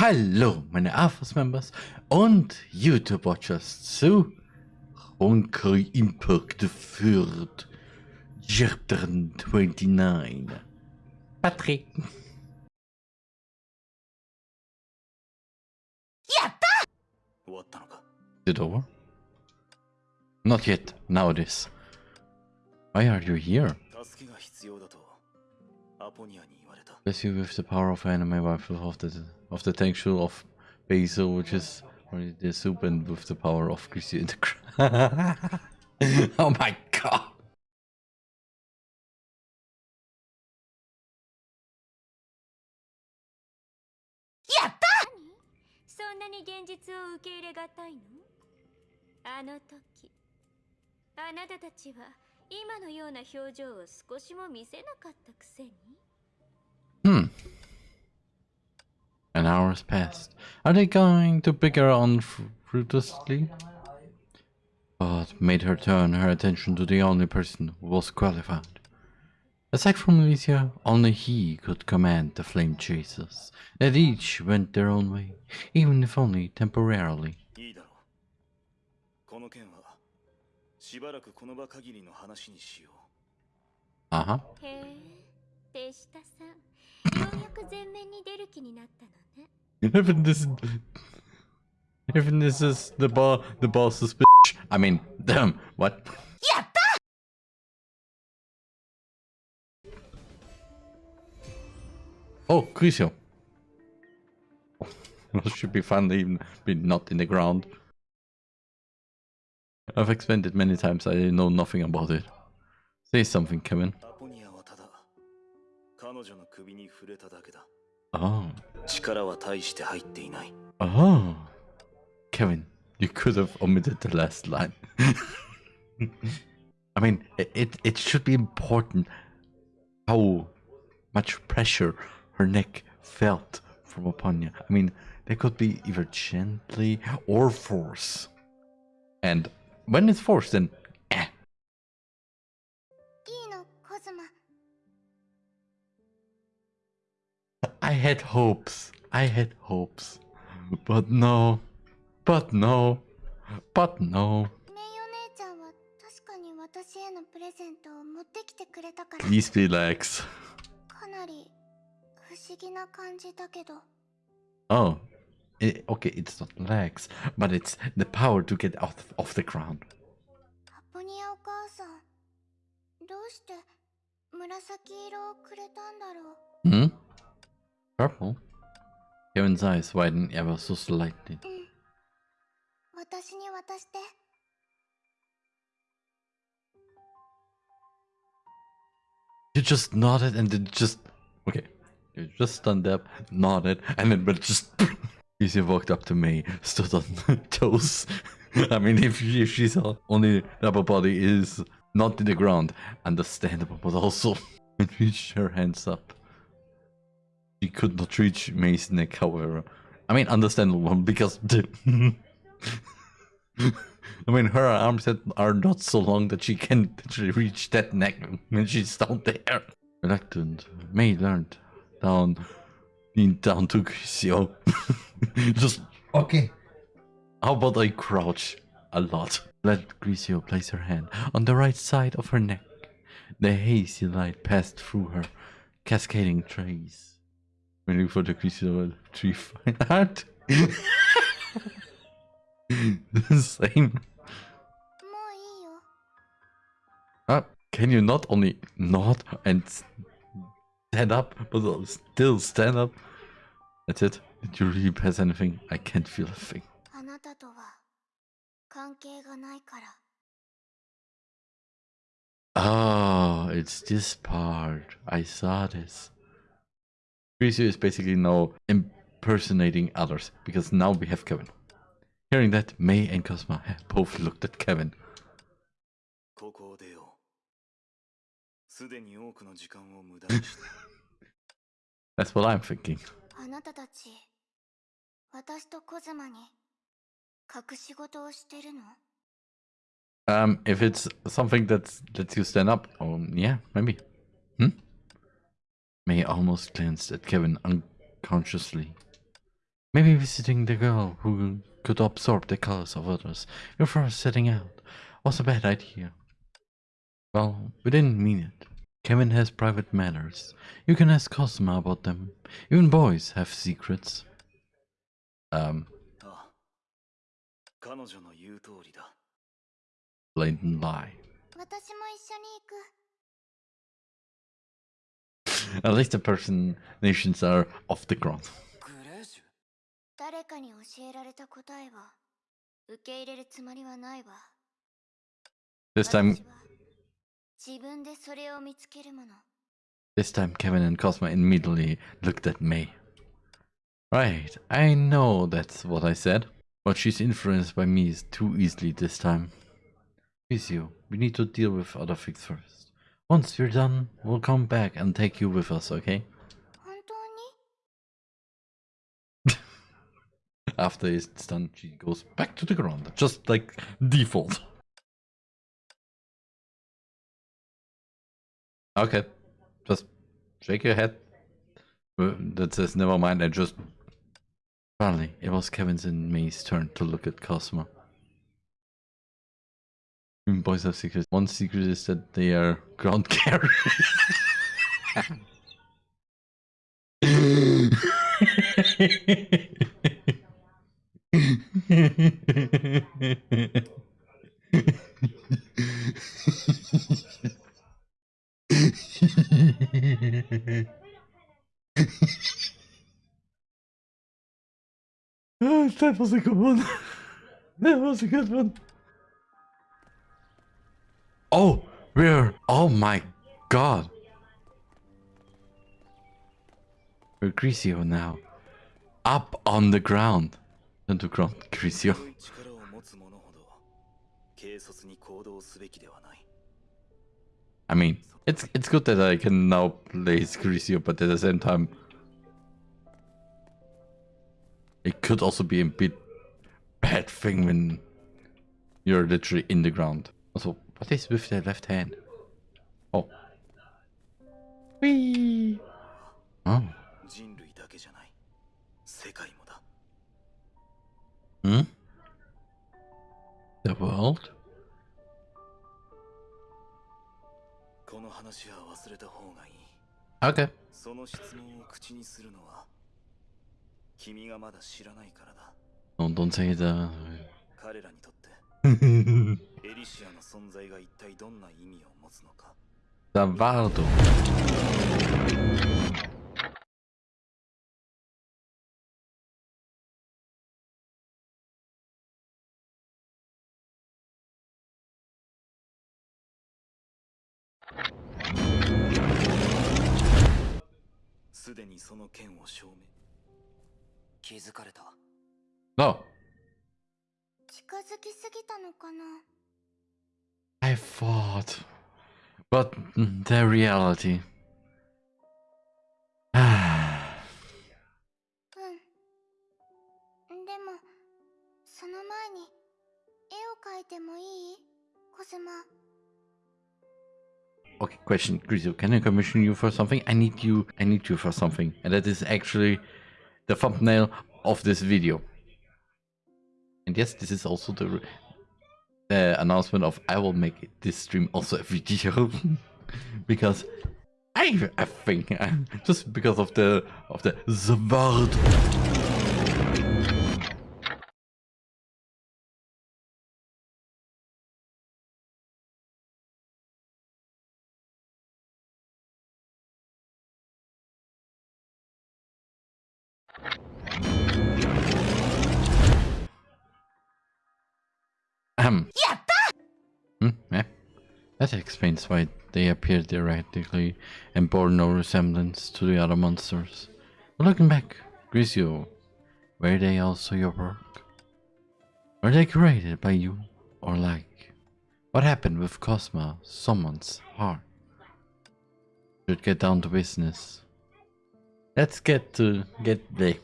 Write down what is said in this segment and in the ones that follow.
Hallo, meine AFOS Members und YouTube Watchers zu Honkai Impact Fürth Chapter 29. Patrick. Is it over? Not yet. Now it is. Why are you here? Bless you with the power of anime rifle of the of the texture of basil, which is already the soup, and with the power of greasy the Oh my god! Hmm hours passed. Are they going to pick her on fruitlessly? But made her turn her attention to the only person who was qualified. Aside from Elysia, only he could command the flame chasers, and each went their own way, even if only temporarily. しばらくこの場限りの話にしよう。あは。へえ、手下さん。even this, oh. even this is the ball, the boss's bitch. I mean, damn, what? Yeah. Oh, Griseo. should be fun even not in the ground. I've explained it many times, I know nothing about it. Say something, Kevin. うアポニアはただ彼女の首に触れただけだ Oh. 力は大して入っていない Oh. Kevin, you could have omitted the last line. I mean, it, it, it should be important how much pressure her neck felt from Apanya. I mean, they could be either gently or force. And when it's forced, then had hopes. I had hopes. But no. But no. But no. メイお姉ちゃんは確かに私へのプレゼントを持ってきてくれたから Please relax. かなり不思議な感じだけど Oh. i- okay, it's not legs, but it's the power to get out of the ground. アポニアお母さんどうして紫色をくれたんだろう Hmm? Purple? Kevin's eyes widened ever so slightly. You just nodded and then just... Okay. You just stand up, nodded, and then but just... Yuzi walked up to me, stood on toes. I mean, if, she, if she's only upper body is not in the ground, understandable, but also... and reached her hands up. She could not reach Mei's neck, however. I mean, understandable because I mean, her arms are not so long that she can literally reach that neck when she's down there. Reluctant, Mei learned down, leaned down to Griseo. Just okay. How about I crouch a lot? Let Griseo place her hand on the right side of her neck. The hazy light passed through her, cascading trays. Menu for the creature level 3 fine That the same. Ah, can you not only nod and stand up, but still stand up? That's it. Did you really pass anything? I can't feel a thing. Ah, oh, it's this part. I saw this. Rizu is basically now impersonating others because now we have Kevin. Hearing that, Mei and Kosma both looked at Kevin. That's what I'm thinking. Um, if it's something that lets you stand up, um, yeah, maybe. Hmm? Mei almost glanced at Kevin unconsciously. Maybe visiting the girl who could absorb the colors of others before setting out was a bad idea. Well, we didn't mean it. Kevin has private matters. You can ask Kosma about them. Even boys have secrets. Um. Ah. Blatant lie. At least the person nations are off the ground. This time This time Kevin and Kosma immediately looked at Mei. Right, I know that's what I said, but she's influenced by me too easily this time. With we need to deal with other things first. Once you're done, we'll come back and take you with us, okay? After it's done, she goes back to the ground, just like default. Okay, just shake your head. That says never mind, I just... Finally, it was Kevin's and Mei's turn to look at Kosma. Boys have secrets. One secret is that they are ground carriers. Oh, that was a good one. That was a good one. Oh, we're... Oh my god. We're Griseo now. Up on the ground. Underground Griseo. I mean, it's it's good that I can now play Scricio, but at the same time, it could also be a bit bad thing when you're literally in the ground. Also, What is with the left hand? Oh. Whee! 人類だけじゃない世界もだ。ん ?The world? この話は忘れた方がいい。Okay。その質問を口にするのは君がまだ知らないからだ。Don't say 彼らにとって エリシアの存在が一体どんな意味を持つのか the Vardo. –すでにその件を証明気づかれた No. I fought, But the reality. okay, question, Griseo, can I commission you for something? I need you, I need you for something. And that is actually the thumbnail of this video. And yes, this is also the uh, announcement of I will make this stream also a video. because I, I think, just because of the, of the Zward. That explains why they appeared erratically and bore no resemblance to the other monsters. But looking back, Griseo, were they also your work? Were they created by you, or like? What happened with Kosma, someone's heart? Should get down to business. Let's get to get the.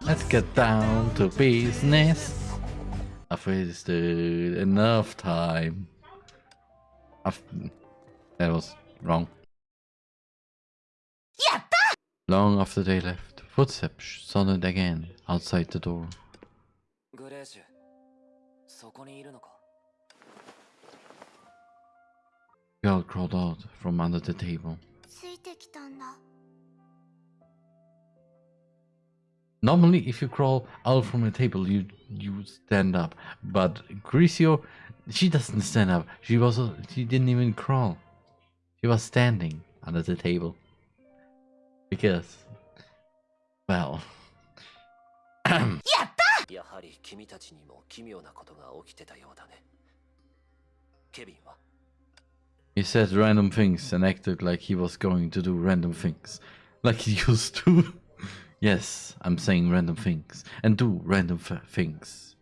Let's get down to business. I've wasted enough time. That was wrong. Long after they left, footsteps sounded again outside the door. Girl crawled out from under the table. Normally, if you crawl out from the table, you you stand up. But Griseo, she doesn't stand up. She was she didn't even crawl. She was standing under the table. Because, well. He said random things and acted like he was going to do random things, like he used to. yes, I'm saying random things and do random f- things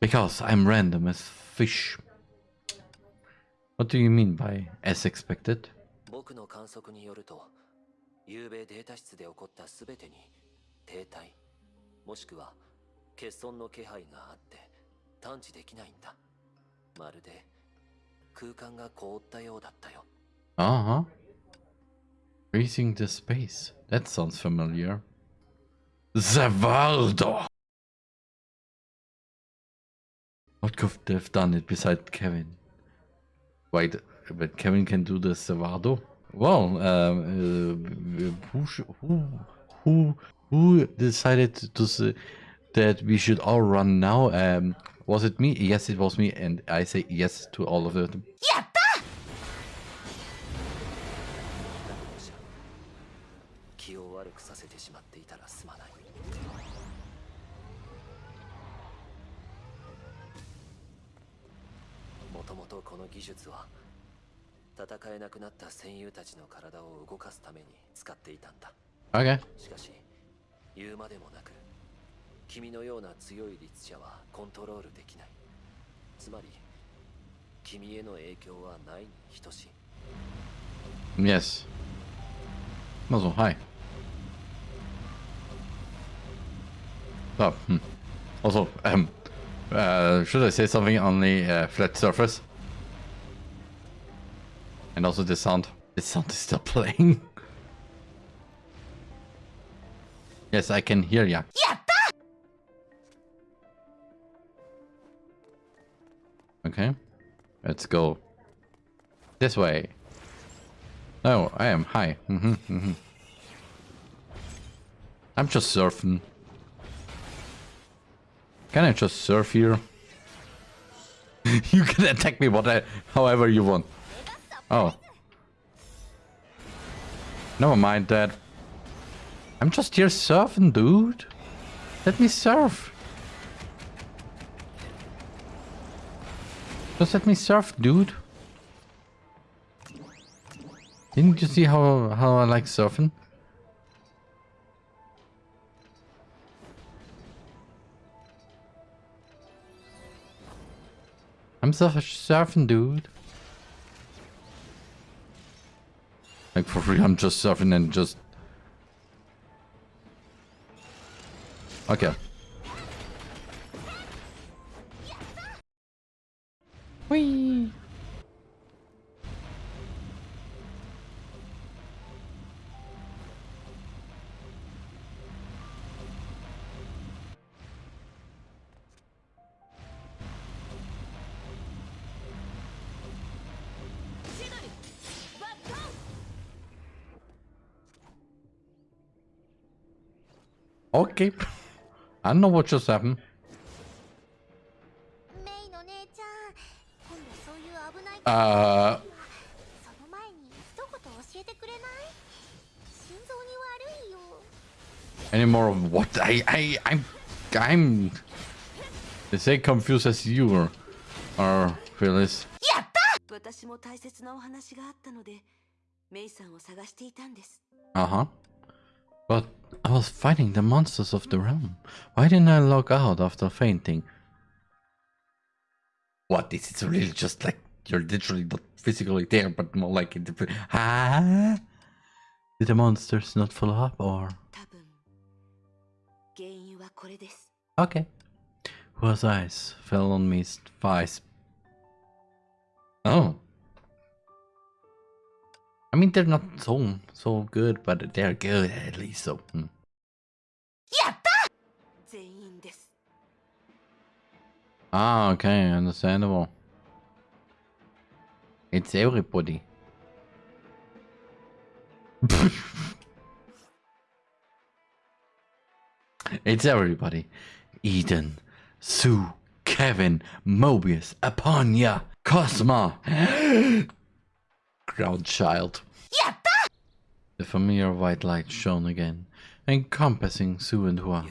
because I'm random as fish. What do you mean by as expected? 僕の観測によると昨べデータ室で起こった全てに停滞もしくは欠損の気配があって探知できないんだまるで空間が凍ったようだったよ Uh huh. Freezing the space. That sounds familiar. Zavaldo! What could they have done it beside Kevin? Wait, but Kevin can do the Zavaldo? Well, um, uh, who, who, who, decided to say that we should all run now? Um, was it me? Yes, it was me, and I say yes to all of them. 気もともとこの技術は戦えなくなった戦友たちの体を動かすために使っていたんだ Okay. しかし言うまでもなく君のような強い律者はコントロールできないつまり君への影響はないに等しい Yes. Also, hi. Oh, hmm. Also, um, uh, should I say something on the uh, flat surface? And also the sound. The sound is still playing. yes, I can hear ya. Okay, let's go this way. Oh, I am high. hmm hmm I'm just surfing. Can I just surf here? you can attack me whatever, however you want. Oh. Never mind that. I'm just here surfing, dude. Let me surf. Just let me surf, dude. Didn't you see how how I like surfing? I'm surf surfing, dude. Like for free, I'm just surfing and just. Okay. Okay. I know what just happened. メイの姉ちゃん今度そういう危ない Uh, その前に一言教えてくれない心臓に悪いよ any more of what? I, I, I'm, I'm the same confused as you are, are Phyllis. 私も大切なお話があったのでメイさんを探していたんです Uh huh. But I was fighting the monsters of the realm. Why didn't I log out after fainting? What? Is it really just like you're literally not physically there, but more like in the... Ah? Did the monsters not follow up, or...? Okay. Whose eyes fell on Mei's eyes? Oh. I mean, they're not so so good, but they're good at least. So. Hmm. Ah, okay, understandable. It's everybody. it's everybody. Eden, Su, Kevin, Mobius, Aponia, Kosma. Groundchild. The familiar white light shone again, encompassing Su and Hua.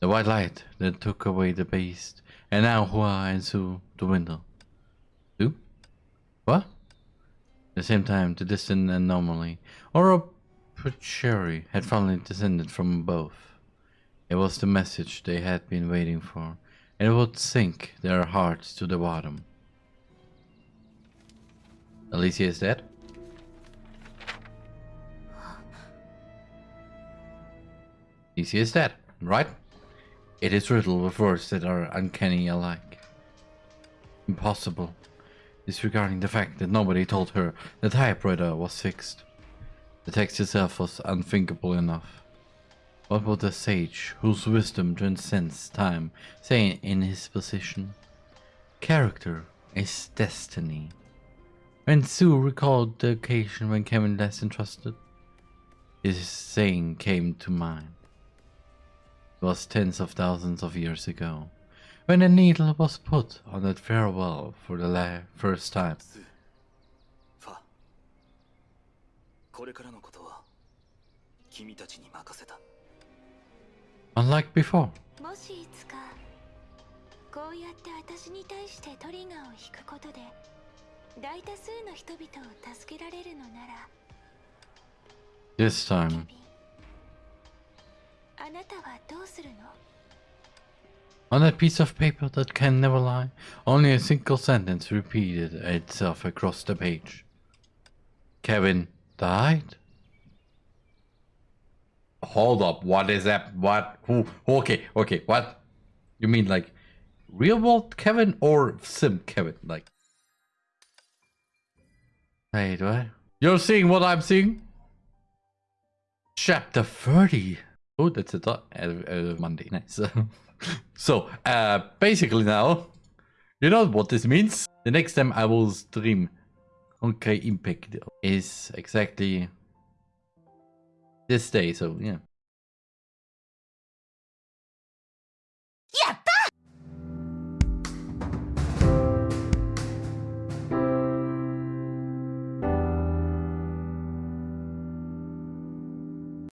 The white light that took away the beast, and now Hua and Su dwindle. Su? What? At the same time, the distant anomaly, or a had finally descended from above. It was the message they had been waiting for, and it would sink their hearts to the bottom. Elysia is dead? Elysia is dead, right? It is riddled with words that are uncanny alike. Impossible, disregarding the fact that nobody told her the typewriter was fixed. The text itself was unthinkable enough. What would a sage, whose wisdom transcends time, say in his position? Character is destiny. And Su recalled the occasion when Kevin less entrusted. His saying came to mind. It was tens of thousands of years ago, when a needle was put on that farewell for the first time. Unlike before. 大多数の人々を助けられるのなら this ケ time ビンあなたはどうするの On that piece of paper that can never lie, only a single sentence repeated itself across the page. Kevin died? Hold up, what is that? What? Who? Okay, okay, what? You mean like real world Kevin or sim Kevin? Like. Wait, what? You're seeing what I'm seeing? Chapter 30. Oh, that's a dot. Uh, Monday. Nice. so, uh, basically now, you know what this means? The next time I will stream Honkai Impact is exactly this day. So, yeah.